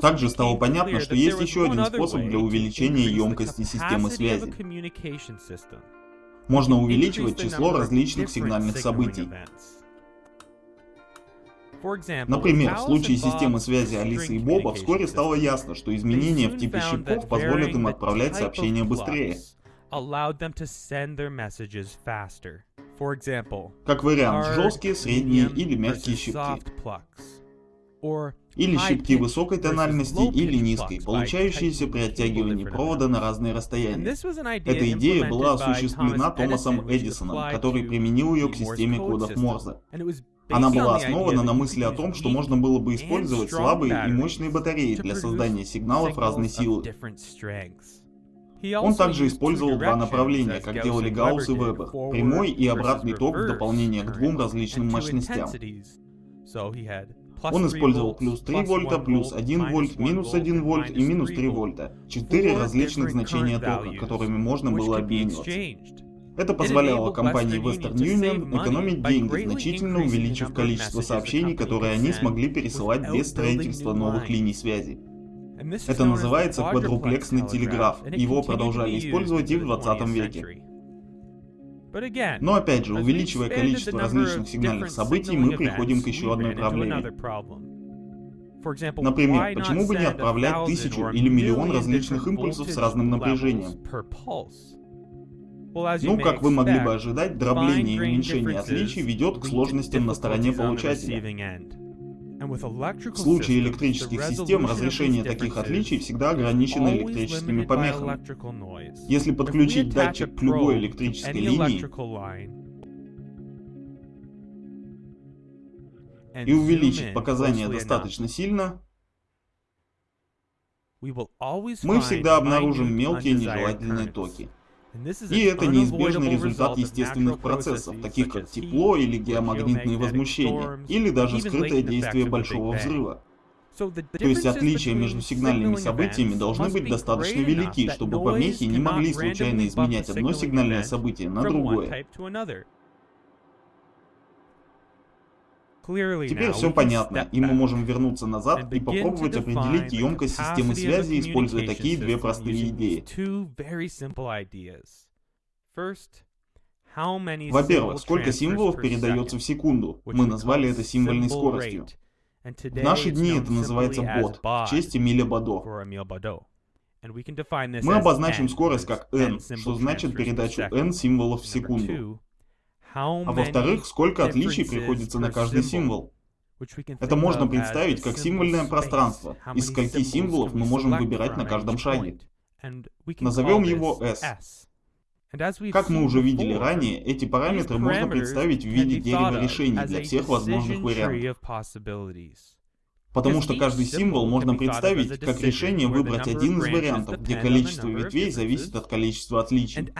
Также стало понятно, что есть еще один способ для увеличения емкости системы связи. Можно увеличивать число различных сигнальных событий. Например, в случае системы связи Алисы и Боба вскоре стало ясно, что изменения в типе щипков позволят им отправлять сообщения быстрее. Как вариант, жесткие, средние или мягкие щипки. Или щипки высокой тональности или низкой, получающиеся при оттягивании провода на разные расстояния. Эта идея была осуществлена Томасом Эдисоном, который применил ее к системе кодов Морзе. Она была основана на мысли о том, что можно было бы использовать слабые и мощные батареи для создания сигналов разной силы. Он также использовал два направления, как делали Гаусс и Вебер, прямой и обратный ток в дополнение к двум различным мощностям. Он использовал плюс 3 вольта, плюс 1 вольт, минус 1 вольт и минус 3 вольта. Четыре различных значения тока, которыми можно было обмениваться. Это позволяло компании Western Union экономить деньги, значительно увеличив количество сообщений, которые они смогли пересылать без строительства новых линий связи. Это называется квадруплексный телеграф, его продолжали использовать и в 20 веке. Но опять же, увеличивая количество различных сигнальных событий, мы приходим к еще одной проблеме. Например, почему бы не отправлять тысячу или миллион различных импульсов с разным напряжением? Ну, как вы могли бы ожидать, дробление и уменьшение отличий ведет к сложностям на стороне получателя. В случае электрических систем разрешение таких отличий всегда ограничено электрическими помехами. Если подключить датчик к любой электрической линии и увеличить показания достаточно сильно, мы всегда обнаружим мелкие нежелательные токи. И это неизбежный результат естественных процессов, таких как тепло или геомагнитные возмущения, или даже скрытое действие большого взрыва. То есть отличия между сигнальными событиями должны быть достаточно велики, чтобы помехи не могли случайно изменять одно сигнальное событие на другое. Теперь все понятно, и мы можем вернуться назад и попробовать определить емкость системы связи, используя такие две простые идеи. Во-первых, сколько символов передается в секунду? Мы назвали это символьной скоростью. В наши дни это называется бот, в честь Эмиля Бадо. Мы обозначим скорость как n, что значит передачу n символов в секунду. А во-вторых, сколько отличий приходится на каждый символ. Это можно представить как символьное пространство, из скольки символов мы можем выбирать на каждом шаге. Назовем его S. Как мы уже видели ранее, эти параметры можно представить в виде дерева решений для всех возможных вариантов. Потому что каждый символ можно представить как решение выбрать один из вариантов, где количество ветвей зависит от количества отличий.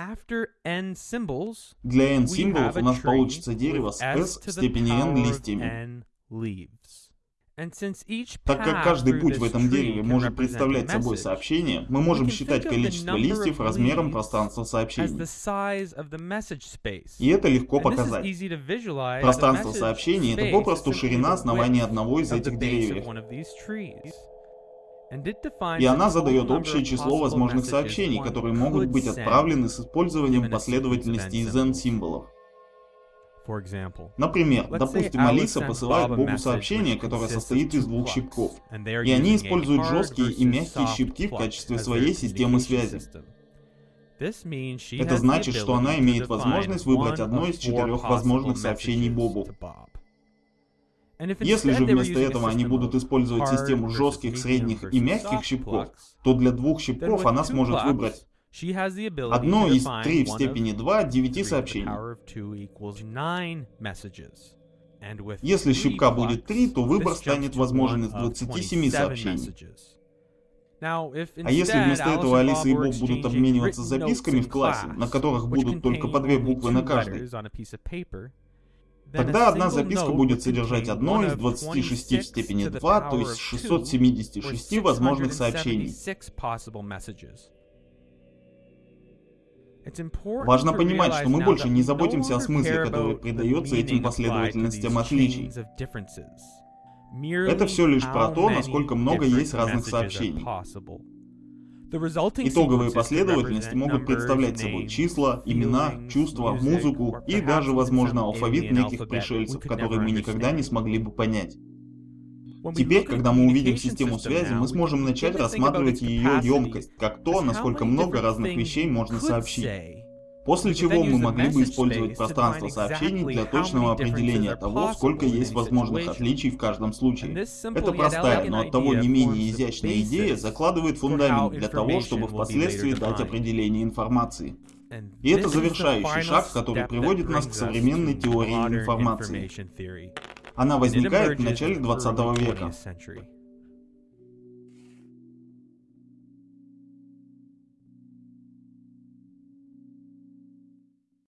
Для n символов у нас получится дерево с s в степени n листьями. Так как каждый путь в этом дереве может представлять собой сообщение, мы можем считать количество листьев размером пространства сообщений. И это легко показать. Пространство сообщений — это попросту ширина основания одного из этих деревьев. И она задает общее число возможных сообщений, которые могут быть отправлены с использованием последовательности из n-символов. Например, допустим, Алиса посылает Богу сообщение, которое состоит из двух щипков, и они используют жесткие и мягкие щипки в качестве своей системы связи. Это значит, что она имеет возможность выбрать одно из четырех возможных сообщений Бобу. Если же вместо этого они будут использовать систему жестких, средних и мягких щипков, то для двух щипков она сможет выбрать Одно из 3 в степени 2 9 сообщений. Если щипка будет 3, то выбор станет возможен из 27 сообщений. А если вместо этого Алиса и Боб будут обмениваться записками в классе, на которых будут только по две буквы на каждой, тогда одна записка будет содержать одно из 26 в степени 2, то есть 676 возможных сообщений. Важно понимать, что мы больше не заботимся о смысле, который придается этим последовательностям отличий. Это все лишь про то, насколько много есть разных сообщений. Итоговые последовательности могут представлять собой числа, имена, чувства, музыку и даже, возможно, алфавит неких пришельцев, которые мы никогда не смогли бы понять. Теперь, когда мы увидим систему связи, мы сможем начать рассматривать ее емкость, как то, насколько много разных вещей можно сообщить. После чего мы могли бы использовать пространство сообщений для точного определения того, сколько есть возможных отличий в каждом случае. Это простая, но оттого не менее изящная идея закладывает фундамент для того, чтобы впоследствии дать определение информации. И это завершающий шаг, который приводит нас к современной теории информации. Она возникает в начале 20 века.